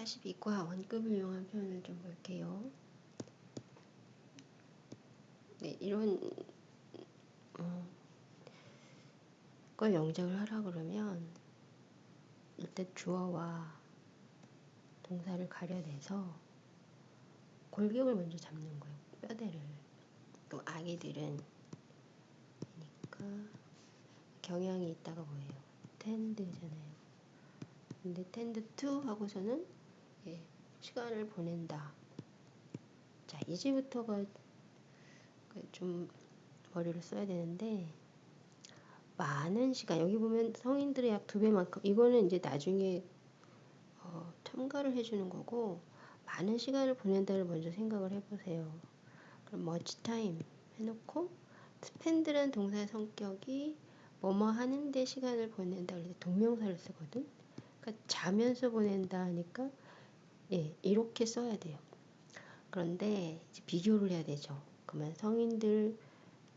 42과 원급을 이용한 표현을 좀 볼게요. 네, 이런 어, 걸 영작을 하라 그러면 일단 주어와 동사를 가려내서 골격을 먼저 잡는 거예요. 뼈대를. 그럼 아기들은 그러니까 경향이 있다가 뭐예요? tend잖아요. 근데 tend to 하고서는 예, 시간을 보낸다. 자, 이제부터가 그좀 머리를 써야 되는데 많은 시간 여기 보면 성인들의 약 두 배만큼 이거는 이제 나중에 어, 첨가를 해주는 거고 많은 시간을 보낸다를 먼저 생각을 해보세요. 그럼 much time 해놓고 spend란 동사의 성격이 뭐뭐 하는데 시간을 보낸다 그래서 동명사를 쓰거든. 그러니까 자면서 보낸다 하니까 예 이렇게 써야 돼요. 그런데 이제 비교를 해야 되죠. 그러면 성인들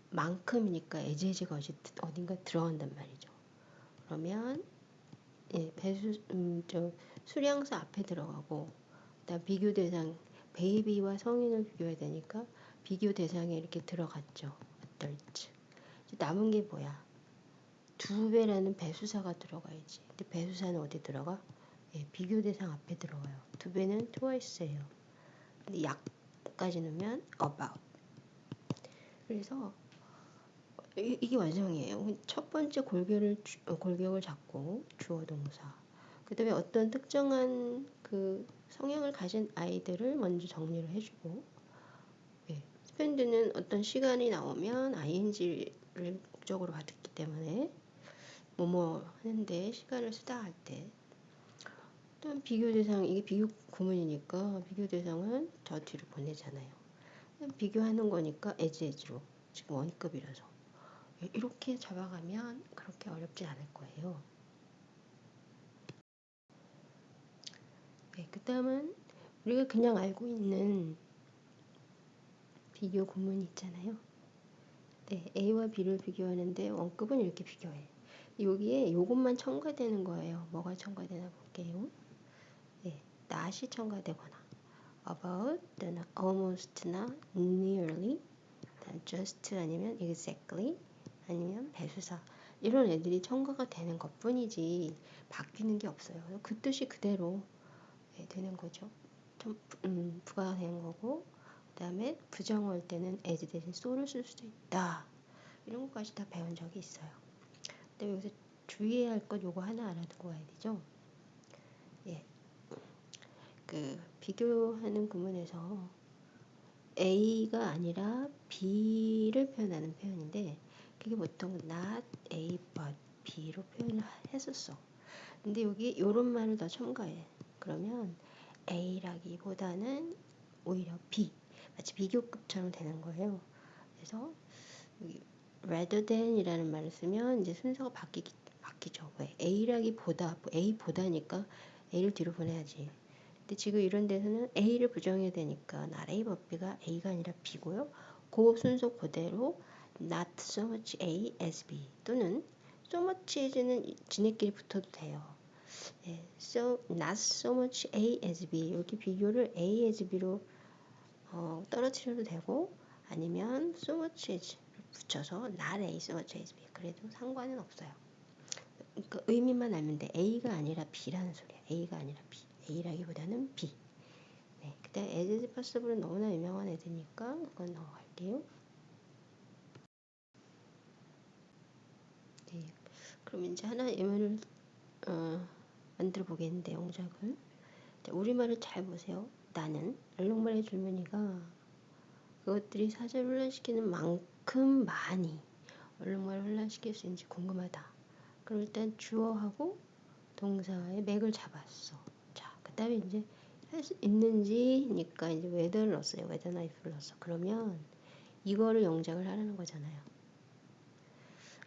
만큼이니까 에제제가 어딘가 들어간단 말이죠. 그러면 예, 배수 음, 저 수량수 앞에 들어가고 그다음 비교 대상 베이비와 성인을 비교해야 되니까 비교 대상에 이렇게 들어갔죠. adult. 남은 게 뭐야? 두 배라는 배수사가 들어가야지. 근데 배수사는 어디 들어가? 예, 비교 대상 앞에 들어가요. 두 배는 twice예요. 근데 약까지 넣으면 about. 그래서 이, 게 완성이에요. 첫 번째 골격을 어, 골격을 잡고 주어 동사. 그다음에 어떤 특정한 그 성향을 가진 아이들을 먼저 정리를 해주고 예, 스펜드는 어떤 시간이 나오면 ing를 목적으로 받았기 때문에 뭐뭐 하는데 시간을 쓰다 할 때. 또 비교 대상 이게 비교 구문이니까 비교 대상은 저 뒤로 보내잖아요. 비교하는 거니까 as로 지금 원급이라서 이렇게 잡아가면 그렇게 어렵지 않을 거예요. 네, 그 다음은 우리가 그냥 알고 있는 비교 구문 있잖아요. 네, A와 B를 비교하는데 원급은 이렇게 비교해. 여기에 요것만 첨가되는 거예요. 뭐가 첨가되나 볼게요. 네, not이 첨가되거나 about, 또는 almost나 nearly, just 아니면 exactly, 아니면 배수사 이런 애들이 첨가가 되는 것 뿐이지 바뀌는 게 없어요. 그 뜻이 그대로 네, 되는 거죠. 좀 음, 부가가 되는 거고 그 다음에 부정 올 때는 as 대신 so를 쓸 수도 있다. 이런 것까지 다 배운 적이 있어요. 근데 여기서 주의해야 할 것 요거 하나 알아두고 와야 되죠. 예. 그 비교하는 구문에서 A가 아니라 B를 표현하는 표현인데 그게 보통 not A but B로 표현을 했었어. 근데 여기 요런 말을 더 첨가해. 그러면 A라기보다는 오히려 B 마치 비교급처럼 되는 거예요. 그래서 여기 rather than이라는 말을 쓰면 이제 순서가 바뀌기 바뀌죠. 왜 A라기보다 A보다니까 A를 뒤로 보내야지. 근데 지금 이런 데서는 A를 부정해야 되니까 but B가 A가 아니라 B고요. 그 순서 그대로 not so much A as B 또는 so much as는 지네끼리 붙어도 돼요. 예, so not so much A as B 이렇게 비교를 A as B로 어, 떨어뜨려도 되고 아니면 so much as를 붙여서 not A so much as B 그래도 상관은 없어요. 그 의미만 알면 돼. A가 아니라 B라는 소리야. A가 아니라 B. A라기보다는 B. 네, 그다음 as is possible은 너무나 유명한 애들니까 그건 넘어갈게요. 네, 그럼 이제 하나 예문을 어, 만들어 보겠는데 영작을 우리말을 잘 보세요. 나는 얼룩말의 줄무늬가 그것들이 사절을 훈련시키는 만큼 많이 얼룩말을 훈련시킬 수 있는지 궁금하다. 그럼 일단 주어하고 동사의 맥을 잡았어. 자, 그 다음에 이제 할 수 있는지니까 이제 whether를 넣었어요. whether나 if를 넣었어. 그러면 이거를 영작을 하라는 거잖아요.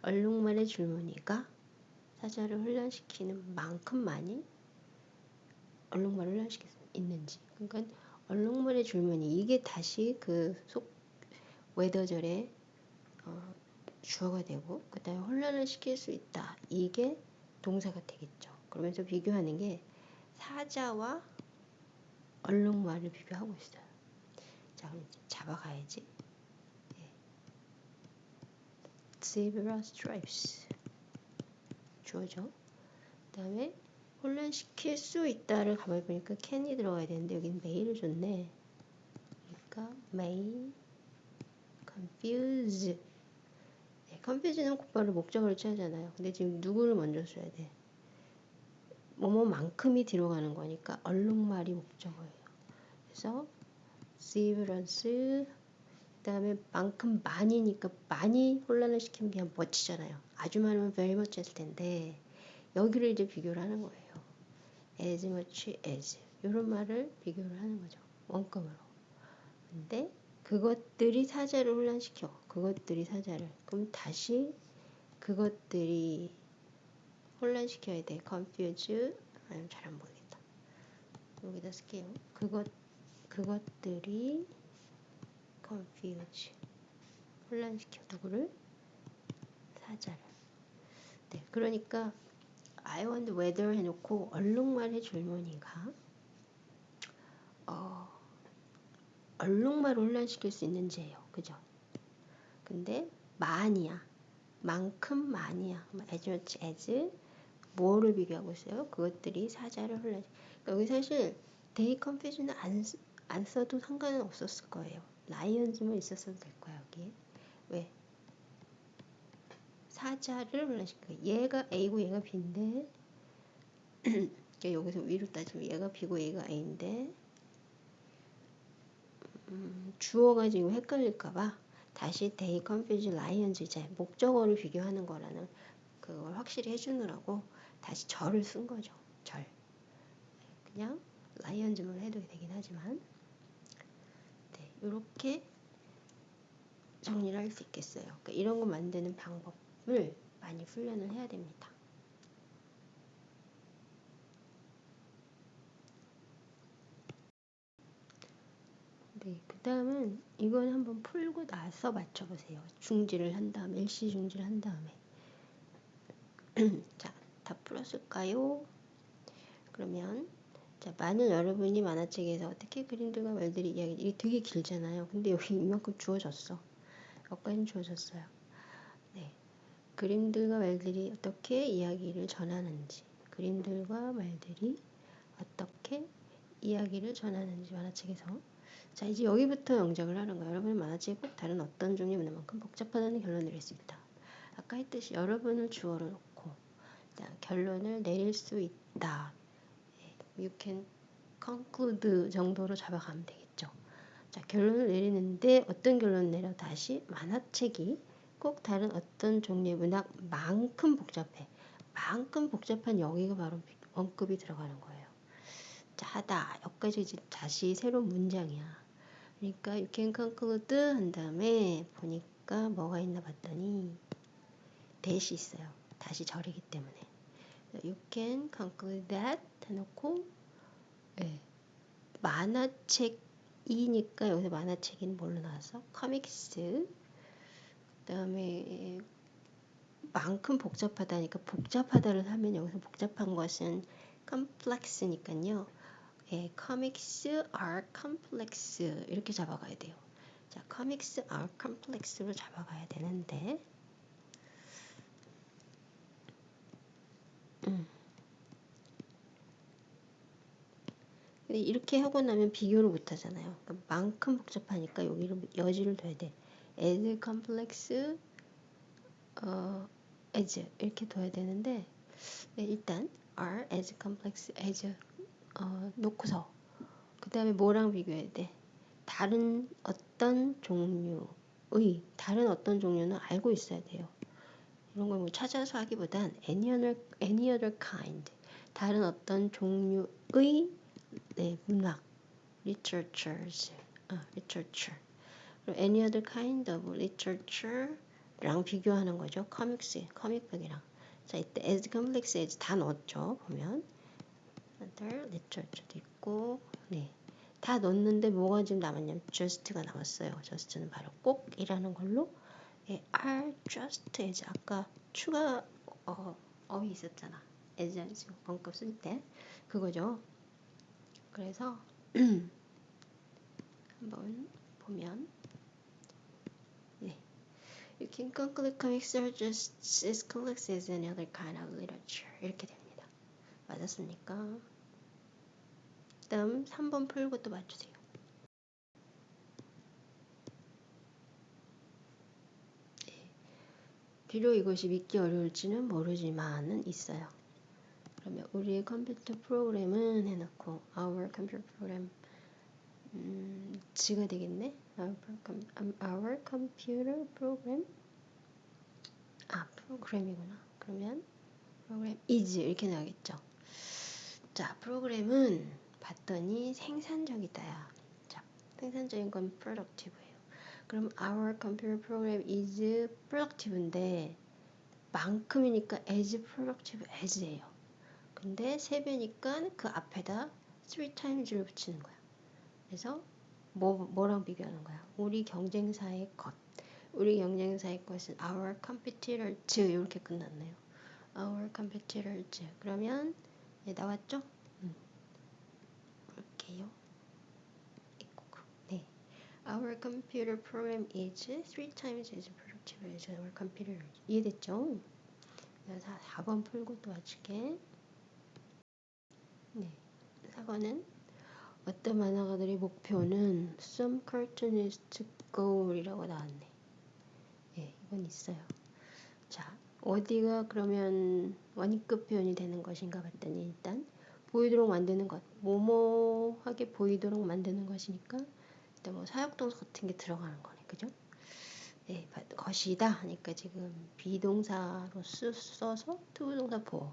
얼룩말의 줄무늬가 사자를 훈련시키는 만큼 많이 얼룩말을 훈련시킬 수 있는지. 그러니까 얼룩말의 줄무늬 이게 다시 그 속 웨더절의 어, 주어가 되고 그다음에 혼란을 시킬 수 있다. 이게 동사가 되겠죠. 그러면서 비교하는 게 사자와 얼룩말을 비교하고 있어요. 자, 그럼 잡아가야지. 예. zebra stripes 주어져. 그 다음에 혼란시킬 수 있다를 가만히 보니까 can이 들어가야 되는데 여기는 may를 줬네. 그러니까 may confuse 네, confuse는 곧바로 목적어를 취하잖아요. 근데 지금 누구를 먼저 써야 돼? 뭐뭐만큼이 뒤로 가는 거니까 얼룩말이 목적어예요. 그래서 zebrans 그 다음에 만큼 많이니까 많이 혼란을 시키면 그냥 멋지잖아요. 아주 많으면 very much 했을 텐데 여기를 이제 비교를 하는 거예요. as much as 이런 말을 비교를 하는 거죠. 원금으로. 근데 그것들이 사자를 혼란시켜. 그것들이 사자를. 그럼 다시 그것들이 혼란시켜야 돼. confuse. 아니면 잘안 보이겠다. 여기다 쓸게요. 그것, 그것들이 confuse. 혼란시켜. 누구를? 사자를. 네. 그러니까 I want whether 해놓고 얼룩말의 줄무늬가 어, 얼룩말을 혼란시킬 수 있는지예요. 그죠? 근데 많이야. 만큼 많이야. as much as 뭐를 비교하고 있어요? 그것들이 사자를 혼란. 그러니까 여기 사실 they confuse는 안, 안 써도 상관은 없었을 거예요. lions만 있었어도 될 거야 여기. 왜? 사자를 혼란시켜. 얘가 A고 얘가 B인데 그러니까 여기서 위로 따지면 얘가 B고 얘가 A인데 음, 주어가 지금 헷갈릴까봐 다시 they confuse lions 이제 목적어를 비교하는 거라는 그걸 확실히 해주느라고 다시 절을 쓴 거죠. 절. 그냥 라이언즈만 해도 되긴 하지만 네, 이렇게 정리를 할 수 있겠어요. 그러니까 이런 거 만드는 방법을 많이 훈련을 해야 됩니다. 네, 그 다음은 이건 한번 풀고 나서 맞춰보세요. 중지를 한 다음에, 일시 중지를 한 다음에. 자, 다 풀었을까요? 그러면, 자, 만약 여러분이 만화책에서 어떻게 그림들과 말들이 이야기, 이게 되게 길잖아요. 근데 여기 이만큼 주어졌어. 여기까지 주어졌어요. 네. 그림들과 말들이 어떻게 이야기를 전하는지, 그림들과 말들이 어떻게 이야기를 전하는지 만화책에서 자 이제 여기부터 영작을 하는 거예요. 여러분의 만화책이 꼭 다른 어떤 종류의 문화만큼 복잡하다는 결론을 있다. 아까 했듯이 여러분을 주어를 놓고 결론을 내릴 수 있다. 예, you can conclude 정도로 잡아가면 되겠죠. 자 결론을 내리는데 어떤 결론을 내려 다시 만화책이 꼭 다른 어떤 종류의 문학만큼 복잡해. 만큼 복잡한 여기가 바로 원급이 들어가는 거예요. 자, 하다. 여기까지 이제 다시 새로운 문장이야. 그러니까 you can conclude 한 다음에 보니까 뭐가 있나 봤더니 대시 있어요. 다시 절이기 때문에 you can conclude that 해놓고 네. 만화책이니까 여기서 만화책인 뭘로 나왔어? 코믹스 그 다음에 만큼 복잡하다니까 복잡하다를 하면 여기서 복잡한 것은 complex니까요. 예, comics are complex 이렇게 잡아가야 돼요. 자, comics are complex로 잡아가야 되는데 음. 근데 이렇게 하고 나면 비교를 못 하잖아요. 그러니까 만큼 복잡하니까 여기를 여지를 둬야 돼. as complex 어, as 이렇게 둬야 되는데 네, 일단 are as complex as 어, 놓고서 그 다음에 뭐랑 비교해야 돼? 다른 어떤 종류의 다른 어떤 종류는 알고 있어야 돼요. 이런 걸 뭐 찾아서 하기보단 any other, any other kind 다른 어떤 종류의 네, 문학 literatures 아, literature 그리고 any other kind of literature랑 비교하는 거죠. comics, comic 이랑 자 이때 as complex as 다 넣었죠. 보면 other literature도 있고 네. 다 넣었는데 뭐가 지금 남았냐면 just가 남았어요. just는 바로 꼭이라는 걸로 예, are just as 아까 추가 어, 어휘 있었잖아. as 원급 쓸 때 그거죠. 그래서 한번 보면 네. You can conclude comics are just as complex as any other kind of literature 이렇게 됩니다. 맞았습니까? 다음 3번 풀고 또 맞추세요. 비록 이것이 믿기 어려울지는 모르지만은 있어요. 그러면 우리의 컴퓨터 프로그램은 해놓고 our computer program 음, 지가 되겠네. Our, our computer program 아 프로그램이구나. 그러면 프로그램 is 이렇게 나오겠죠. 자 프로그램은 봤더니 생산적이다야. 자 생산적인 건 productive예요. 그럼 our computer program is productive인데 만큼이니까 as productive as예요. 근데 세 배니까 그 앞에다 three times를 붙이는 거야. 그래서 뭐, 뭐랑 비교하는 거야? 우리 경쟁사의 것. 우리 경쟁사의 것은 our competitors 이렇게 끝났네요. our competitors. 그러면 예, 나왔죠? 음. 볼게요. 네. Our computer program is three times as productive as our computer. 이해됐죠? 그래서 4번 풀고 또 맞출게. 네. 4번은 어떤 만화가들의 목표는 some cartoonist goal이라고 나왔네. 예, 이건 있어요. 자, 어디가 그러면 원위급 표현이 되는 것인가 봤더니 일단 보이도록 만드는 것, 모모하게 보이도록 만드는 것이니까 일단 뭐 사역동사 같은 게 들어가는 거네, 그죠? 예, 것이다 하니까 지금 비동사로 쓰, 써서 투부동사 보호.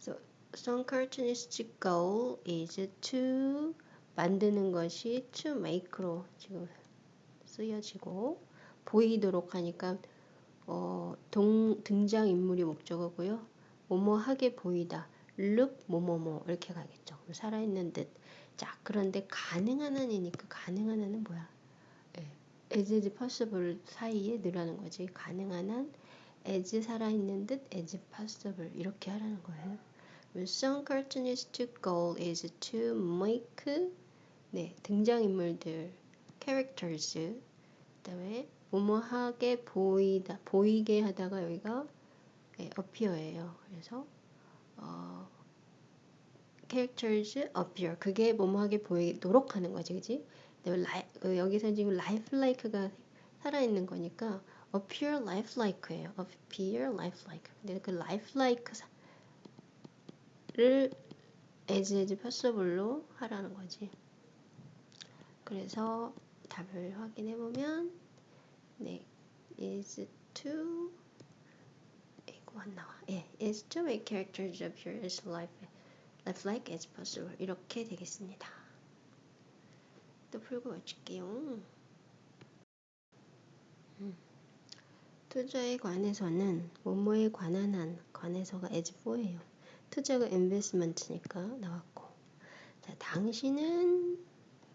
So, some cartoonist goal is to 만드는 것이 to make로 지금 쓰여지고 보이도록 하니까 어, 동, 등장 인물이 목적어고요. 뭐뭐 하게 보이다. look 뭐뭐뭐 이렇게 가겠죠. 살아있는 듯. 자, 그런데 가능한 한이니까 가능한 한은 뭐야? 예, as is possible 사이에 늘하는 거지. 가능한 한 as 살아있는 듯 as possible 이렇게 하라는 거예요. Some cartoonist goal is to make 네, 등장인물들 characters 그다음에 뭐뭐하게 보이다 보이게 하다가 여기가 네, appear예요. 그래서 어, characters appear 그게 뭐뭐하게 보이도록 하는 거지, 그지? 그 여기서 지금 lifelike가 살아있는 거니까 appear lifelike예요. appear lifelike. 근데 그 lifelike를 as as possible로 하라는 거지. 그래서 답을 확인해 보면 네 is to 이거 안 나와. 예, is to make characters appear as life lifelike as possible 이렇게 되겠습니다. 또 풀고 마칠게요. 음. 투자에 관해서는 뭐뭐에 관한 한 관해서가 as for예요. 투자가 investment니까 나왔고 자 당신은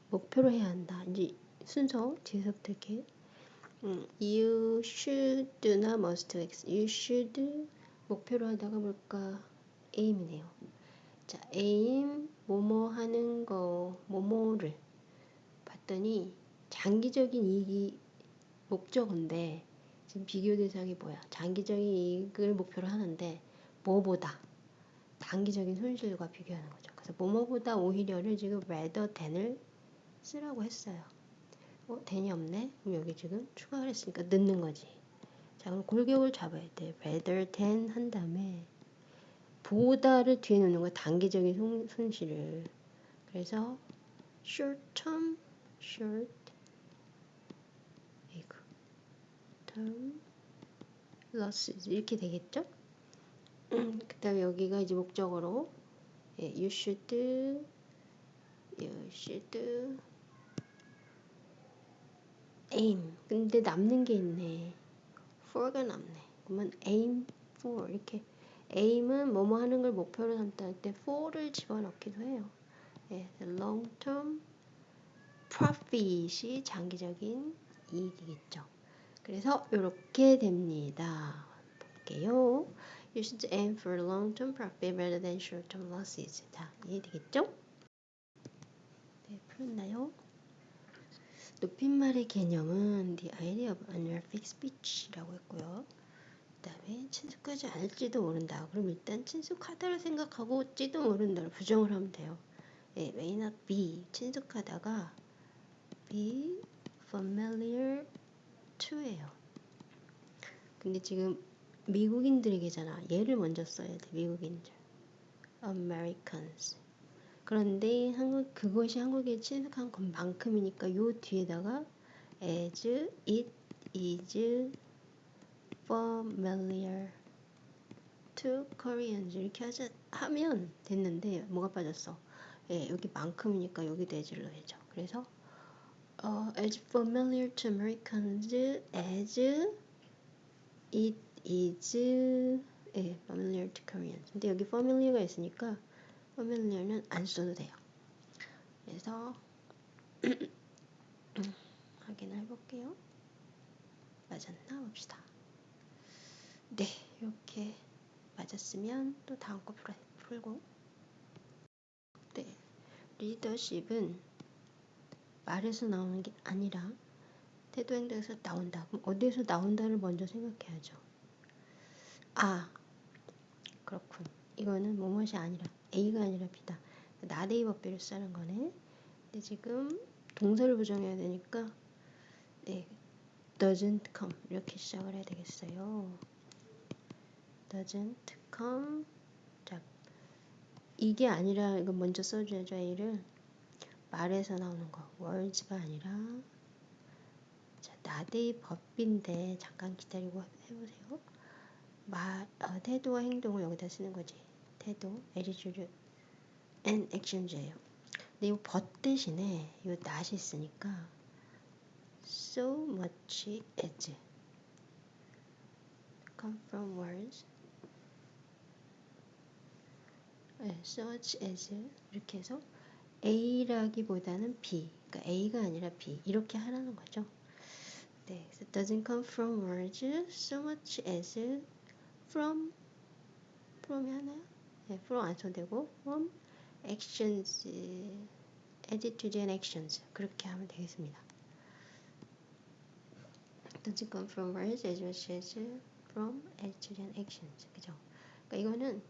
목표로 해야 한다. 이제 순서 뒤에서부터 이렇게 음, you should나 must you should 목표로 하다가 뭘까 aim이네요. 자 aim 뭐뭐 하는 거 뭐뭐를 봤더니 장기적인 이익이 목적인데 지금 비교 대상이 뭐야? 장기적인 이익을 목표로 하는데 뭐보다 단기적인 손실과 비교하는 거죠. 그래서 뭐뭐보다 오히려를 지금 rather than을 쓰라고 했어요. 어, than이 없네? 그럼 여기 지금 추가를 했으니까 넣는 거지. 자, 그럼 골격을 잡아야 돼. rather than 한 다음에 보다를 뒤에 놓는 거야. 단기적인 손, 손실을. 그래서 short term, short term losses 이렇게 되겠죠? 음, 그 다음에 여기가 이제 목적으로 예, you should you should aim. 근데 남는 게 있네. for가 남네. 그러면 aim for 이렇게 aim은 뭐뭐 하는 걸 목표로 삼다 할 때 for를 집어넣기도 해요. 예, long term profit이 장기적인 이익이겠죠. 그래서 이렇게 됩니다. 볼게요. You should aim for long-term profit rather than short-term losses. 자, 이해되겠죠? 네, 풀었나요? 높임말의 개념은 the idea of unrefixed speech라고 했고요. 그 다음에 친숙하지 않을지도 모른다. 그럼 일단 친숙하다를 생각하고,지도 모른다를 부정을 하면 돼요. 예, may not be 친숙하다가 be familiar to예요. 근데 지금 미국인들에게잖아. 얘를 먼저 써야 돼. 미국인들. Americans. 그런데 한국 그것이 한국에 친숙한 것만큼이니까 요 뒤에다가 as it is familiar to Koreans 이렇게 하자, 하면 됐는데 뭐가 빠졌어? 예, 여기 만큼이니까 여기도 as를 넣어야죠. 그래서 어, as familiar to Americans as it is 예, familiar to Koreans. 근데 여기 familiar가 있으니까 familiar는 안 써도 돼요. 그래서 확인을 해볼게요. 맞았나 봅시다. 네, 이렇게 맞았으면 또 다음 거 풀고 네, 리더십은 말에서 나오는 게 아니라 태도 행동에서 나온다. 그럼 어디에서 나온다를 먼저 생각해야죠. 아, 그렇군. 이거는 뭐뭇이 아니라 A가 아니라 B다. 나데이 법비를 쓰는 거네. 근데 지금 동사를 부정해야 되니까 네, doesn't come 이렇게 시작을 해야 되겠어요. Doesn't come 자, 이게 아니라 이거 먼저 써줘야죠 A를 말에서 나오는 거 words가 아니라 자, 나데이 법비인데 잠깐 기다리고 해보세요. 말, 어, 태도와 행동을 여기다 쓰는 거지. 태도, attitude and actions예요. 근데 이 but 대신에 이 not이 있으니까 so much as come from words 네, such as 이렇게 해서 A라기보다는 B 그러니까 A가 아니라 B 이렇게 하라는 거죠. 네, 그래서 doesn't come from words so much as from from이 하나요? 네, from 안 써되고 from actions attitude and actions 그렇게 하면 되겠습니다. doesn't come from words as much as from attitude and actions 그죠? 그러니까 이거는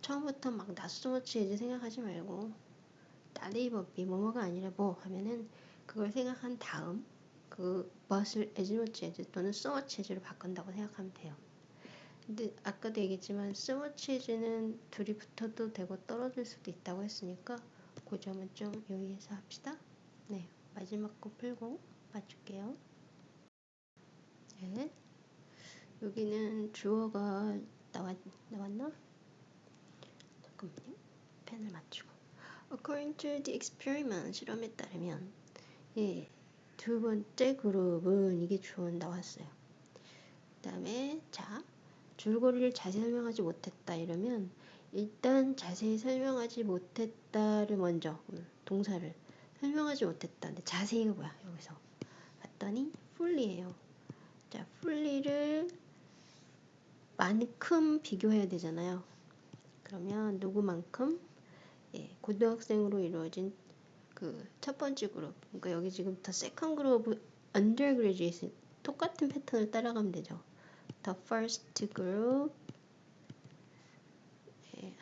처음부터 막 낯수머치 이제 생각하지 말고 나네이버비 뭐뭐가 아니라 뭐 하면은 그걸 생각한 다음 그 much as 또는 as로 바꾼다고 생각하면 돼요. 근데 아까도 얘기했지만 as는 둘이 붙어도 되고 떨어질 수도 있다고 했으니까 그 점은 좀 유의해서 합시다. 네, 마지막 거 풀고 맞출게요. 네, 여기는 주어가 나왔, 나왔나? 잠깐만요. 펜을 맞추고. According to the experiment, 실험에 따르면 예, 두 번째 그룹은 이게 주어 나왔어요. 그 다음에 자 줄거리를 자세히 설명하지 못했다 이러면 일단 자세히 설명하지 못했다를 먼저 동사를 설명하지 못했다. 근데 자세히가 뭐야 여기서 봤더니 fully예요. 자 fully를 만큼 비교해야 되잖아요. 그러면 누구만큼 예, 고등학생으로 이루어진 그 첫 번째 그룹 그러니까 여기 지금부터 second group undergraduate 똑같은 패턴을 따라가면 되죠. The first group 예,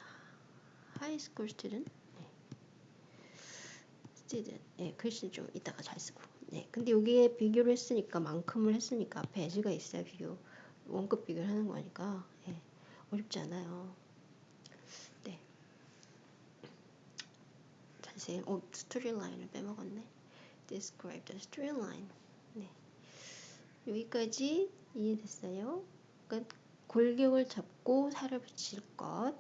high school student 예. student 예, 글씨 좀 이따가 잘 쓰고 네, 근데 여기에 비교를 했으니까 만큼을 했으니까 as가 있어야 비교 원급 비교를 하는 거니까 예, 어렵지 않아요. 네. 자세히 어 스토리 라인을 빼먹었네. Describe the storyline. 네. 여기까지 이해됐어요? 그러니까 골격을 잡고 살을 붙일 것.